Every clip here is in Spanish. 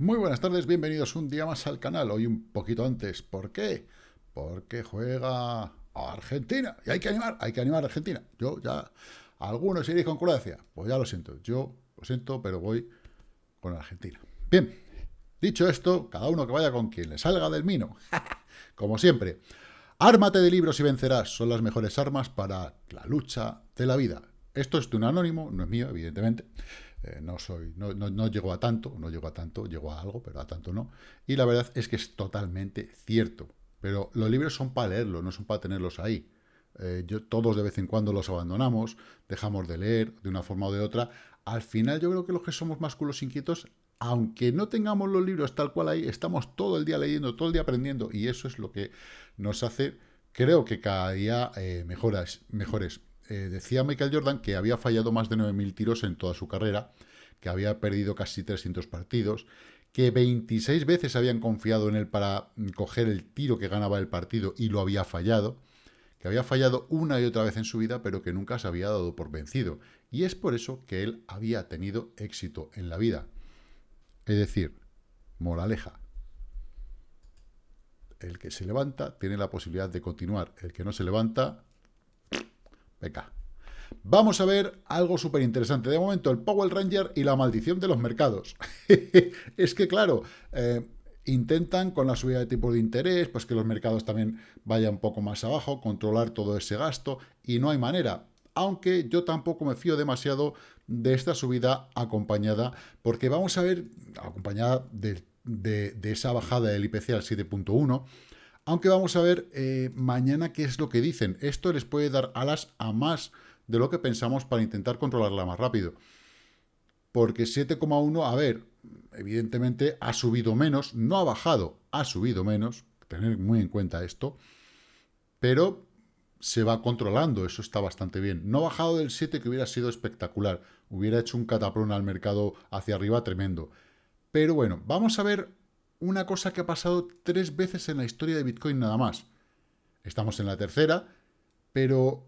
Muy buenas tardes, bienvenidos un día más al canal, hoy un poquito antes. ¿Por qué? Porque juega Argentina y hay que animar, hay que animar a Argentina. Yo ya, algunos iréis con Croacia, pues ya lo siento, yo lo siento, pero voy con Argentina. Bien, dicho esto, cada uno que vaya con quien le salga del mino, como siempre. Ármate de libros y vencerás, son las mejores armas para la lucha de la vida. Esto es de un anónimo, no es mío, evidentemente. Eh, no soy, no, no, llego a tanto, no llego a tanto, llego a algo, pero a tanto no. Y la verdad es que es totalmente cierto. Pero los libros son para leerlos, no son para tenerlos ahí. Eh, yo, todos de vez en cuando los abandonamos, dejamos de leer de una forma o de otra. Al final yo creo que los que somos más culos inquietos, aunque no tengamos los libros tal cual ahí, estamos todo el día leyendo, todo el día aprendiendo, y eso es lo que nos hace, creo que cada día eh, mejores. Eh, decía Michael Jordan que había fallado más de 9.000 tiros en toda su carrera, que había perdido casi 300 partidos, que 26 veces habían confiado en él para coger el tiro que ganaba el partido y lo había fallado, que había fallado una y otra vez en su vida, pero que nunca se había dado por vencido. Y es por eso que él había tenido éxito en la vida. Es decir, moraleja. El que se levanta tiene la posibilidad de continuar. El que no se levanta Venga. Vamos a ver algo súper interesante. De momento, el Power Ranger y la maldición de los mercados. es que, claro, eh, intentan con la subida de tipo de interés, pues que los mercados también vayan un poco más abajo, controlar todo ese gasto, y no hay manera. Aunque yo tampoco me fío demasiado de esta subida acompañada, porque vamos a ver, acompañada de, esa bajada del IPC al 7.1, aunque vamos a ver eh, mañana qué es lo que dicen. Esto les puede dar alas a más de lo que pensamos para intentar controlarla más rápido. Porque 7,1, a ver, evidentemente ha subido menos, no ha bajado, ha subido menos, tener muy en cuenta esto, pero se va controlando, eso está bastante bien. No ha bajado del 7, que hubiera sido espectacular, hubiera hecho un cataplón al mercado hacia arriba tremendo. Pero bueno, vamos a ver una cosa que ha pasado tres veces en la historia de Bitcoin nada más. Estamos en la tercera, pero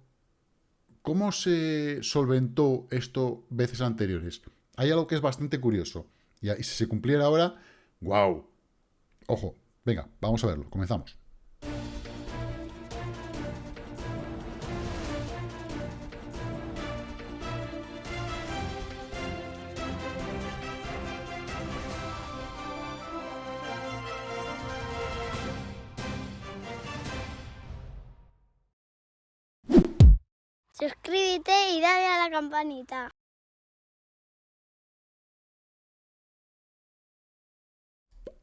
¿cómo se solventó esto veces anteriores? Hay algo que es bastante curioso. Y si se cumpliera ahora, ¡wow! Ojo, venga, vamos a verlo, comenzamos. Campanita.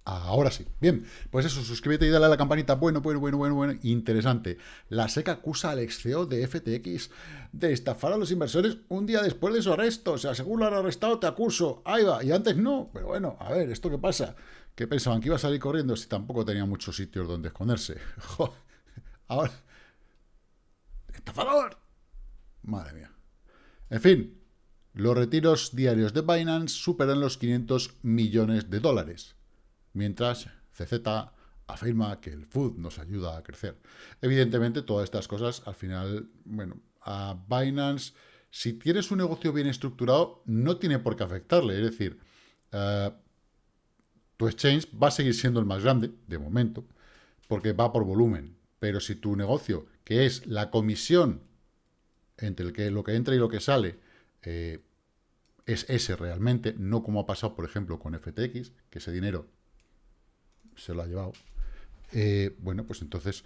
Ahora sí. Bien, pues eso, suscríbete y dale a la campanita. Bueno, bueno, bueno, bueno, bueno. Interesante. La SEC acusa al ex CEO de FTX de estafar a los inversores un día después de su arresto. O sea, según lo han arrestado, te acuso. Ahí va. Y antes no. Pero bueno, a ver, ¿esto qué pasa? ¿Qué pensaban? ¿Que iba a salir corriendo si tampoco tenía muchos sitios donde esconderse? Ahora... ¡Estafador! Madre mía. En fin, los retiros diarios de Binance superan los 500 millones de dólares, mientras CZ afirma que el food nos ayuda a crecer. Evidentemente, todas estas cosas, al final, bueno, a Binance, si tienes un negocio bien estructurado, no tiene por qué afectarle. Es decir, eh, tu exchange va a seguir siendo el más grande, de momento, porque va por volumen. Pero si tu negocio, que es la comisión entre el que, lo que entra y lo que sale eh, es ese realmente, no como ha pasado, por ejemplo, con FTX, que ese dinero se lo ha llevado. Eh, bueno, pues entonces,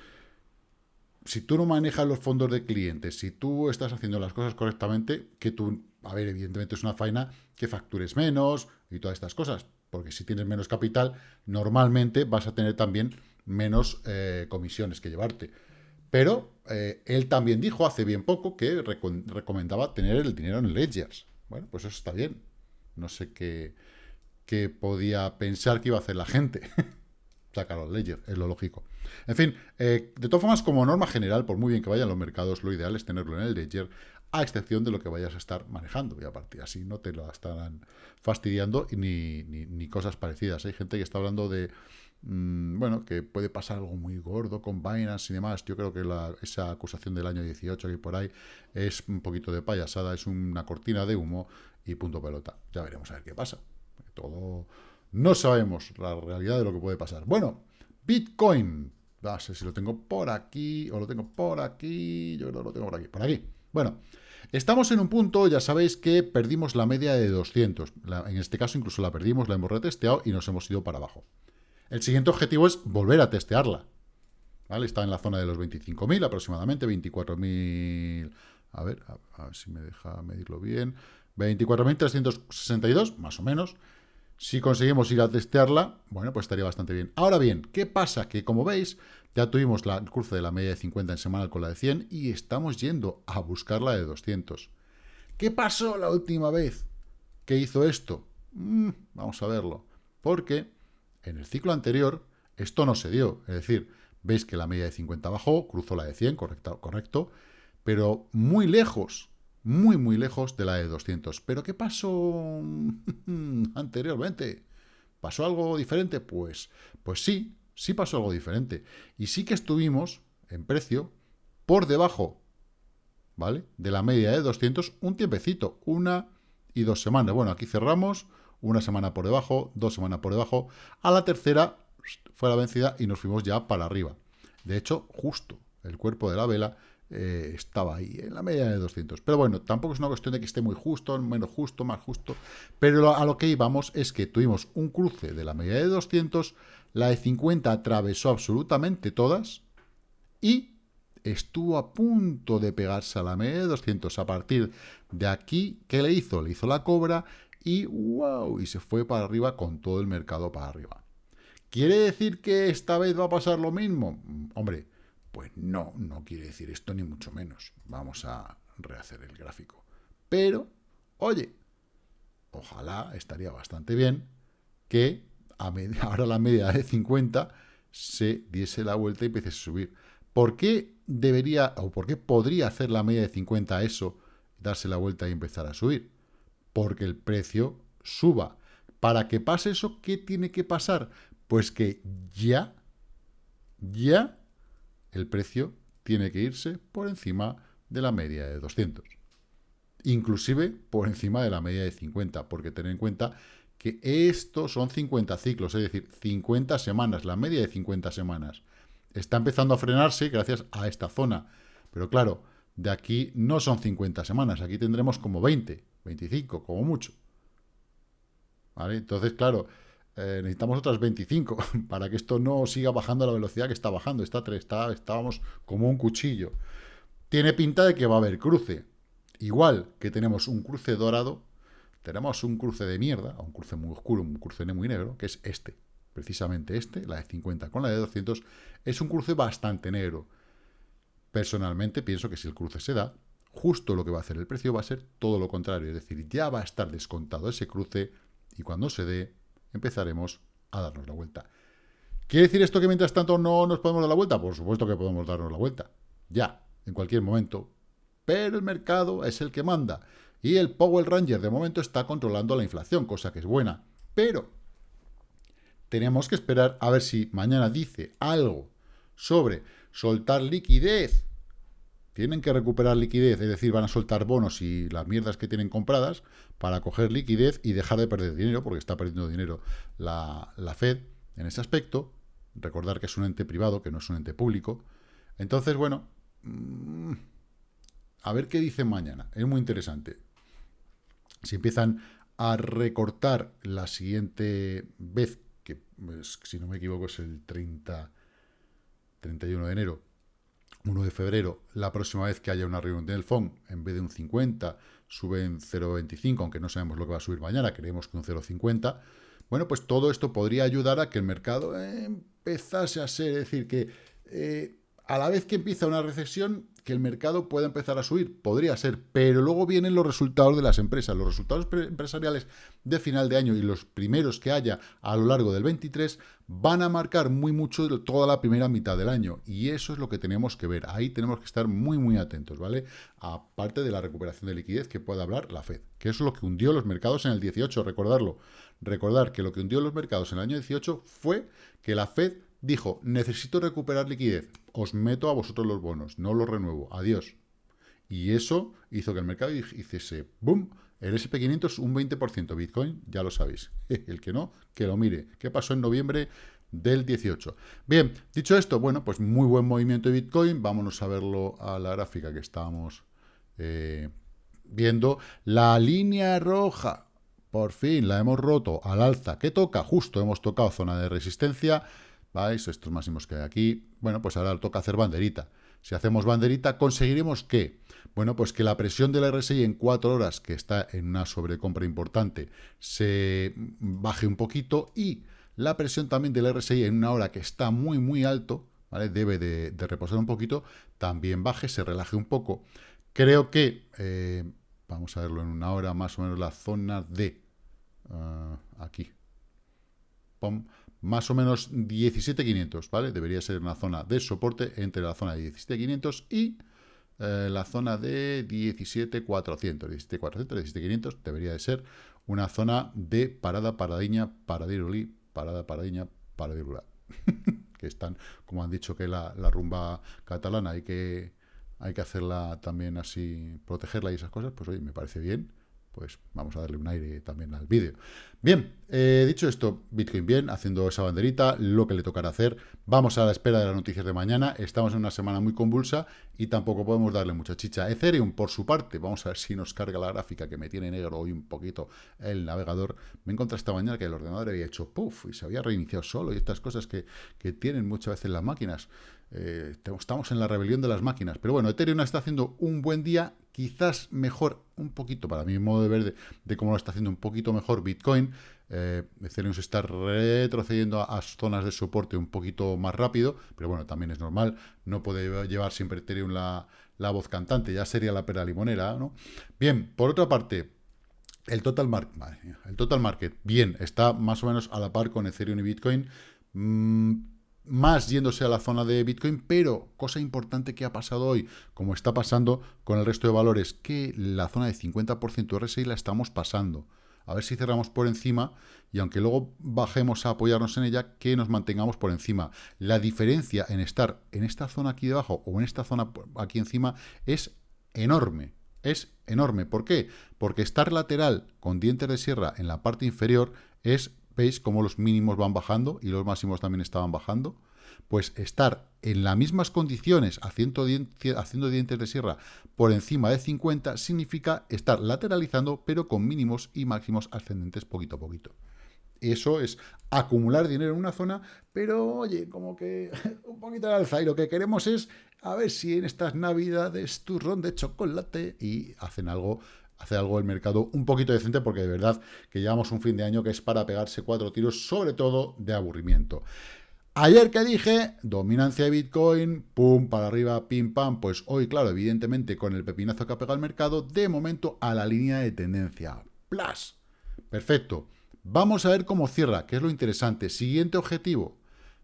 si tú no manejas los fondos de clientes, si tú estás haciendo las cosas correctamente, que tú, a ver, evidentemente es una faena que factures menos y todas estas cosas, porque si tienes menos capital, normalmente vas a tener también menos eh, comisiones que llevarte. Pero eh, él también dijo hace bien poco que recomendaba tener el dinero en Ledgers. Bueno, pues eso está bien. No sé qué, podía pensar que iba a hacer la gente. Sacar los Ledger, es lo lógico. En fin, eh, de todas formas, como norma general, por muy bien que vayan los mercados, lo ideal es tenerlo en el Ledger, a excepción de lo que vayas a estar manejando. Y a partir así no te lo estarán fastidiando ni, ni cosas parecidas. Hay gente que está hablando de Mm, bueno, que puede pasar algo muy gordo con Binance y demás. Yo creo que esa acusación del año 18 que por ahí es un poquito de payasada, es una cortina de humo y punto pelota. Ya veremos a ver qué pasa. Todo No sabemos la realidad de lo que puede pasar. Bueno, Bitcoin. No sé si lo tengo por aquí o lo tengo por aquí. Yo creo que lo tengo por aquí. Por aquí. Bueno, estamos en un punto, ya sabéis que perdimos la media de 200. en este caso incluso la perdimos, la hemos retesteado y nos hemos ido para abajo. El siguiente objetivo es volver a testearla. Está en la zona de los 25.000 aproximadamente, 24.000... A ver, a ver si me deja medirlo bien. 24.362, más o menos. Si conseguimos ir a testearla, bueno, pues estaría bastante bien. Ahora bien, ¿qué pasa? Que como veis, ya tuvimos la, cruce de la media de 50 en semanal con la de 100 y estamos yendo a buscar la de 200. ¿Qué pasó la última vez que hizo esto? Mm, vamos a verlo. Porque en el ciclo anterior esto no se dio. Es decir, veis que la media de 50 bajó, cruzó la de 100, correcto, correcto pero muy lejos muy, muy lejos de la de 200. ¿Pero qué pasó anteriormente? ¿Pasó algo diferente? Pues, pues sí, sí pasó algo diferente. Y sí que estuvimos en precio por debajo, ¿vale? De la media de 200 un tiempecito, una y dos semanas. Bueno, aquí cerramos, una semana por debajo, dos semanas por debajo. A la tercera fue la vencida y nos fuimos ya para arriba. De hecho, justo el cuerpo de la vela eh, estaba ahí, en la media de 200. Pero bueno, tampoco es una cuestión de que esté muy justo, menos justo, más justo. Pero a lo que íbamos es que tuvimos un cruce de la media de 200, la de 50 atravesó absolutamente todas y estuvo a punto de pegarse a la media de 200. A partir de aquí, ¿qué le hizo? Le hizo la cobra y wow, y se fue para arriba con todo el mercado para arriba. ¿Quiere decir que esta vez va a pasar lo mismo? Hombre, pues no, no quiere decir esto ni mucho menos. Vamos a rehacer el gráfico. Pero, oye, ojalá estaría bastante bien que a ahora la media de 50 se diese la vuelta y empiece a subir. ¿Por qué debería o por qué podría hacer la media de 50 eso, darse la vuelta y empezar a subir? Porque el precio suba. Para que pase eso, ¿qué tiene que pasar? Pues que ya, ya el precio tiene que irse por encima de la media de 200. Inclusive por encima de la media de 50, porque tener en cuenta que estos son 50 ciclos, es decir, 50 semanas, la media de 50 semanas. Está empezando a frenarse gracias a esta zona. Pero claro, de aquí no son 50 semanas, aquí tendremos como 20, 25, como mucho. ¿Vale? Entonces, claro, eh, necesitamos otras 25 para que esto no siga bajando a la velocidad que está bajando. Está, está, estábamos como un cuchillo. Tiene pinta de que va a haber cruce. Igual que tenemos un cruce dorado, tenemos un cruce de mierda, un cruce muy oscuro, un cruce muy negro, que es este. Precisamente este, la de 50 con la de 200, es un cruce bastante negro. Personalmente pienso que si el cruce se da, justo lo que va a hacer el precio va a ser todo lo contrario. Es decir, ya va a estar descontado ese cruce y cuando se dé, empezaremos a darnos la vuelta. ¿Quiere decir esto que mientras tanto no nos podemos dar la vuelta? Por supuesto que podemos darnos la vuelta. Ya, en cualquier momento. Pero el mercado es el que manda. Y el Power Ranger de momento está controlando la inflación, cosa que es buena. Pero tenemos que esperar a ver si mañana dice algo sobre soltar liquidez tienen que recuperar liquidez, es decir, van a soltar bonos y las mierdas que tienen compradas para coger liquidez y dejar de perder dinero, porque está perdiendo dinero la, Fed en ese aspecto. Recordar que es un ente privado, que no es un ente público. Entonces, bueno, mm, a ver qué dicen mañana. Es muy interesante. Si empiezan a recortar la siguiente vez, que pues, si no me equivoco es el 30, 31 de enero, 1 de febrero, la próxima vez que haya una reunión del FON, en vez de un 50, sube en 0,25, aunque no sabemos lo que va a subir mañana, creemos que un 0,50, bueno, pues todo esto podría ayudar a que el mercado empezase a ser, es decir, que eh, a la vez que empieza una recesión, que el mercado pueda empezar a subir, podría ser, pero luego vienen los resultados de las empresas, los resultados empresariales de final de año y los primeros que haya a lo largo del 23 van a marcar muy mucho toda la primera mitad del año. Y eso es lo que tenemos que ver, ahí tenemos que estar muy muy atentos, ¿vale? Aparte de la recuperación de liquidez que pueda hablar la Fed, que es lo que hundió los mercados en el 18, recordarlo, recordar que lo que hundió los mercados en el año 18 fue que la Fed dijo, necesito recuperar liquidez, os meto a vosotros los bonos, no los renuevo, adiós. Y eso hizo que el mercado hiciese boom, El SP500 un 20%, Bitcoin, ya lo sabéis. El que no, que lo mire. ¿Qué pasó en noviembre del 18? Bien, dicho esto, bueno, pues muy buen movimiento de Bitcoin. Vámonos a verlo a la gráfica que estábamos eh, viendo. La línea roja, por fin, la hemos roto al alza. ¿Qué toca? Justo hemos tocado zona de resistencia. ¿Vais? Estos máximos que hay aquí. Bueno, pues ahora toca hacer banderita. Si hacemos banderita, conseguiremos que, bueno, pues que la presión del RSI en cuatro horas, que está en una sobrecompra importante, se baje un poquito y la presión también del RSI en una hora que está muy, muy alto, ¿vale? Debe de, reposar un poquito, también baje, se relaje un poco. Creo que, eh, vamos a verlo en una hora, más o menos la zona de, ah, aquí, pom, más o menos 17.500, ¿vale? Debería ser una zona de soporte entre la zona de 17.500 y eh, la zona de 17.400. 17.400, 17.500 debería de ser una zona de parada, paradiña, paradirulí, parada, paradiña, paradirulá. que están, como han dicho que la, la rumba catalana hay que, hay que hacerla también así, protegerla y esas cosas, pues oye, me parece bien pues vamos a darle un aire también al vídeo. Bien, eh, dicho esto, Bitcoin bien, haciendo esa banderita, lo que le tocará hacer. Vamos a la espera de las noticias de mañana. Estamos en una semana muy convulsa y tampoco podemos darle mucha chicha. Ethereum, por su parte, vamos a ver si nos carga la gráfica que me tiene negro hoy un poquito el navegador. Me encontré esta mañana que el ordenador había hecho puff y se había reiniciado solo y estas cosas que, que tienen muchas veces las máquinas. Eh, estamos en la rebelión de las máquinas. Pero bueno, Ethereum está haciendo un buen día, quizás mejor, un poquito, para mi modo de ver de, cómo lo está haciendo un poquito mejor Bitcoin. Eh, Ethereum se está retrocediendo a, zonas de soporte un poquito más rápido, pero bueno, también es normal. No puede llevar siempre Ethereum la, la voz cantante, ya sería la pera limonera, ¿no? Bien, por otra parte, el total, market, el total market, bien, está más o menos a la par con Ethereum y Bitcoin. Mm, más yéndose a la zona de Bitcoin, pero cosa importante que ha pasado hoy, como está pasando con el resto de valores, que la zona de 50% RSI la estamos pasando. A ver si cerramos por encima y aunque luego bajemos a apoyarnos en ella, que nos mantengamos por encima. La diferencia en estar en esta zona aquí debajo o en esta zona aquí encima es enorme. Es enorme. ¿Por qué? Porque estar lateral con dientes de sierra en la parte inferior es ¿Veis cómo los mínimos van bajando y los máximos también estaban bajando? Pues estar en las mismas condiciones, haciendo, dientes de sierra por encima de 50, significa estar lateralizando, pero con mínimos y máximos ascendentes poquito a poquito. Eso es acumular dinero en una zona, pero oye, como que un poquito de alza. Y lo que queremos es a ver si en estas navidades turrón de chocolate y hacen algo hacer algo el mercado un poquito decente, porque de verdad que llevamos un fin de año que es para pegarse cuatro tiros, sobre todo de aburrimiento. Ayer que dije, dominancia de Bitcoin, pum, para arriba, pim, pam, pues hoy, claro, evidentemente con el pepinazo que ha pegado el mercado, de momento a la línea de tendencia. Plus. Perfecto. Vamos a ver cómo cierra, que es lo interesante. Siguiente objetivo,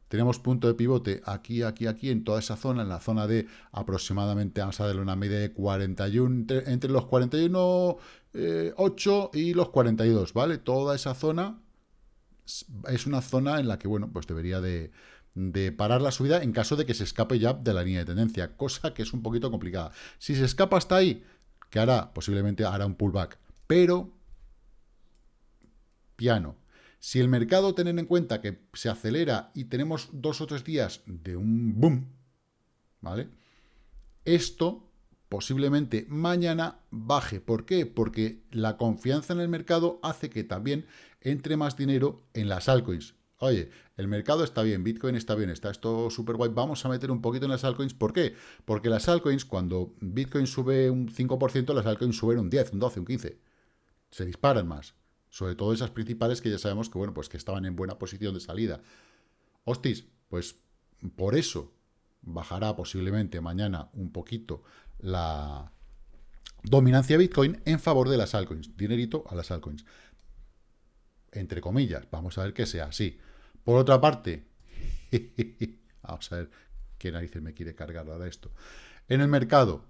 tenemos punto de pivote aquí, aquí, aquí, en toda esa zona, en la zona de aproximadamente, vamos a darle una media de 41, entre, los 41, 8 eh, y los 42, ¿vale? Toda esa zona es una zona en la que, bueno, pues debería de, de parar la subida en caso de que se escape ya de la línea de tendencia, cosa que es un poquito complicada. Si se escapa hasta ahí, ¿qué hará? Posiblemente hará un pullback, pero piano. Si el mercado, tener en cuenta que se acelera y tenemos dos o tres días de un boom, ¿vale? Esto posiblemente mañana baje. ¿Por qué? Porque la confianza en el mercado hace que también entre más dinero en las altcoins. Oye, el mercado está bien, Bitcoin está bien, está esto súper guay, vamos a meter un poquito en las altcoins. ¿Por qué? Porque las altcoins, cuando Bitcoin sube un 5%, las altcoins suben un 10, un 12, un 15. Se disparan más. Sobre todo esas principales que ya sabemos que, bueno, pues que estaban en buena posición de salida. Hostis, pues por eso bajará posiblemente mañana un poquito la dominancia de Bitcoin en favor de las altcoins. Dinerito a las altcoins. Entre comillas, vamos a ver que sea así. Por otra parte, vamos a ver qué narices me quiere cargar ahora esto. En el mercado,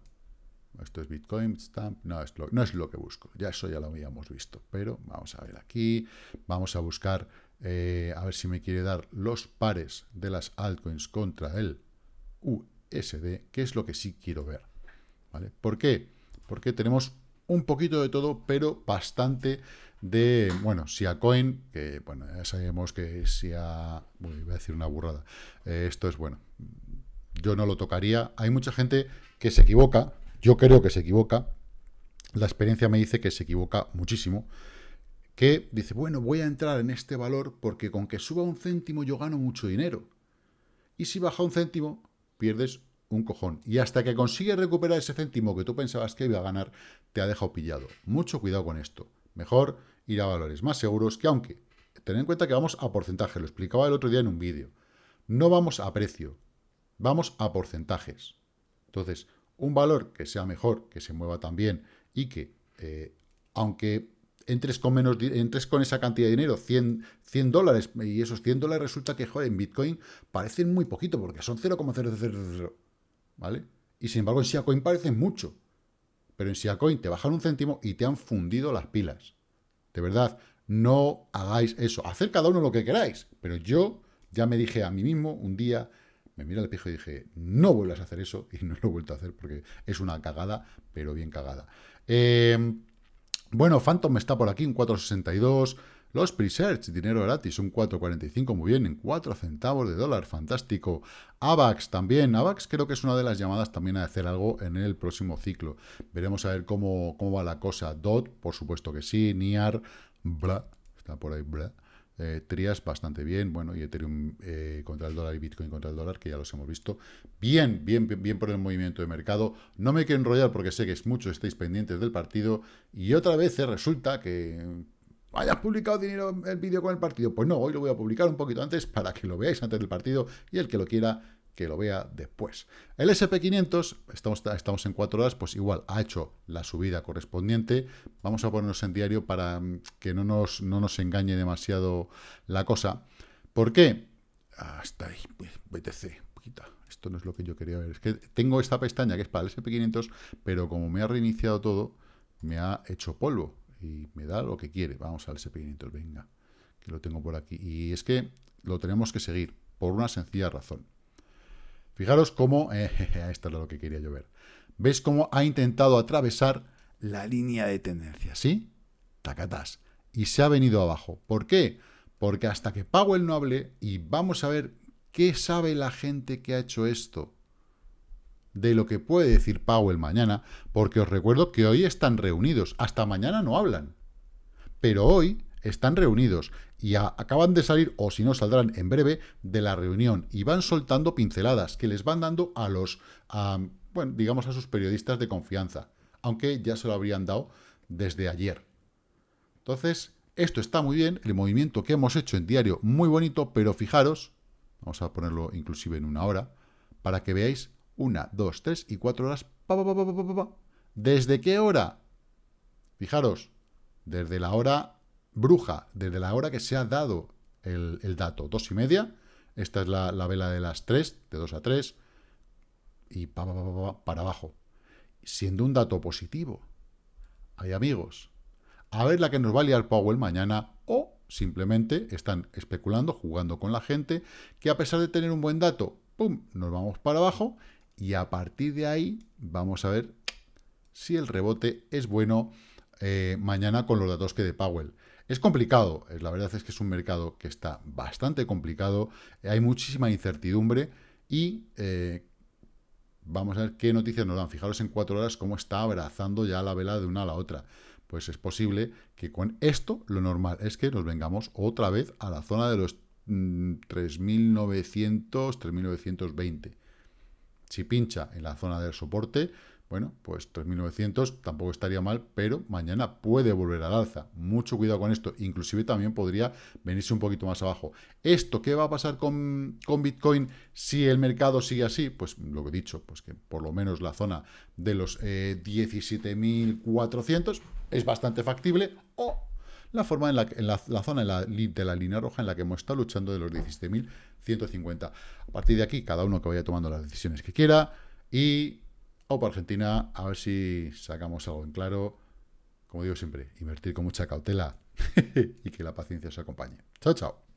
esto es Bitcoin, Stamp, no es, lo, no es lo que busco, ya eso ya lo habíamos visto, pero vamos a ver aquí, vamos a buscar, eh, a ver si me quiere dar los pares de las altcoins contra el USD, que es lo que sí quiero ver, ¿vale? ¿Por qué? Porque tenemos un poquito de todo, pero bastante de, bueno, Coin, que, bueno, ya sabemos que Sia, bueno, voy a decir una burrada, eh, esto es, bueno, yo no lo tocaría, hay mucha gente que se equivoca, yo creo que se equivoca, la experiencia me dice que se equivoca muchísimo, que dice, bueno, voy a entrar en este valor porque con que suba un céntimo yo gano mucho dinero, y si baja un céntimo, pierdes un cojón. Y hasta que consigues recuperar ese céntimo que tú pensabas que iba a ganar, te ha dejado pillado. Mucho cuidado con esto. Mejor ir a valores más seguros que aunque, ten en cuenta que vamos a porcentaje, lo explicaba el otro día en un vídeo. No vamos a precio, vamos a porcentajes. Entonces, un valor que sea mejor, que se mueva también y que, eh, aunque entres con menos entres con esa cantidad de dinero, 100, 100 dólares, y esos 100 dólares resulta que, joder, en Bitcoin parecen muy poquito, porque son 0,000, ¿vale? Y sin embargo en Siacoin parecen mucho. Pero en Siacoin te bajan un céntimo y te han fundido las pilas. De verdad, no hagáis eso. Hacer cada uno lo que queráis. Pero yo ya me dije a mí mismo un día, me miré al espejo y dije, no vuelvas a hacer eso. Y no lo he vuelto a hacer porque es una cagada, pero bien cagada. Eh, bueno, Phantom está por aquí, un 462. Los Presearch, dinero gratis, un 4.45, muy bien, en 4 centavos de dólar, fantástico. AVAX también, AVAX creo que es una de las llamadas también a hacer algo en el próximo ciclo. Veremos a ver cómo, cómo va la cosa. DOT, por supuesto que sí, NIAR, bla, está por ahí, bla. Eh, Trias bastante bien, bueno, y Ethereum eh, contra el dólar y Bitcoin contra el dólar, que ya los hemos visto. Bien, bien, bien, bien por el movimiento de mercado. No me quiero enrollar porque sé que es mucho, estáis pendientes del partido. Y otra vez resulta que ¿Hayas publicado dinero el vídeo con el partido? Pues no, hoy lo voy a publicar un poquito antes para que lo veáis antes del partido y el que lo quiera que lo vea después. El SP500, estamos, estamos en 4 horas, pues igual ha hecho la subida correspondiente. Vamos a ponernos en diario para mm, que no nos, no nos engañe demasiado la cosa. ¿Por qué? Hasta ahí, BTC, poquita. Esto no es lo que yo quería ver. Es que tengo esta pestaña que es para el SP500, pero como me ha reiniciado todo, me ha hecho polvo y me da lo que quiere. Vamos al SP500, venga, que lo tengo por aquí. Y es que lo tenemos que seguir, por una sencilla razón. Fijaros cómo, eh, esto es lo que quería yo ver. ¿Ves cómo ha intentado atravesar la línea de tendencia? ¿Sí? Tacatás. Y se ha venido abajo. ¿Por qué? Porque hasta que Powell no hable, y vamos a ver qué sabe la gente que ha hecho esto, de lo que puede decir Powell mañana, porque os recuerdo que hoy están reunidos, hasta mañana no hablan, pero hoy están reunidos y acaban de salir, o si no saldrán en breve, de la reunión y van soltando pinceladas que les van dando a los, bueno, digamos a sus periodistas de confianza, aunque ya se lo habrían dado desde ayer. Entonces, esto está muy bien, el movimiento que hemos hecho en diario muy bonito, pero fijaros, vamos a ponerlo inclusive en una hora, para que veáis una, dos, tres y cuatro horas. ¿Desde qué hora? Fijaros, desde la hora bruja, desde la hora que se ha dado el, dato, dos y media. Esta es la, vela de las tres, de dos a tres, y para abajo. Siendo un dato positivo. Hay amigos. A ver la que nos va a liar Powell mañana o simplemente están especulando, jugando con la gente, que a pesar de tener un buen dato, ¡pum!, nos vamos para abajo y a partir de ahí vamos a ver si el rebote es bueno eh, mañana con los datos que de Powell. Es complicado, eh, la verdad es que es un mercado que está bastante complicado, hay muchísima incertidumbre y eh, vamos a ver qué noticias nos dan. Fijaros en cuatro horas cómo está abrazando ya la vela de una a la otra. Pues es posible que con esto lo normal es que nos vengamos otra vez a la zona de los 3.900, mm, 3.920. Si pincha en la zona del soporte, bueno, pues 3.900 tampoco estaría mal, pero mañana puede volver al alza. Mucho cuidado con esto. Inclusive también podría venirse un poquito más abajo. ¿Esto qué va a pasar con, Bitcoin si el mercado sigue así? Pues lo que he dicho, pues que por lo menos la zona de los 17.400 eh, es bastante factible o la forma en la, en la, zona de la línea roja en la que hemos estado luchando de los 17.150. A partir de aquí, cada uno que vaya tomando las decisiones que quiera y o para Argentina, a ver si sacamos algo en claro. Como digo siempre, invertir con mucha cautela y que la paciencia os acompañe. Chao, chao.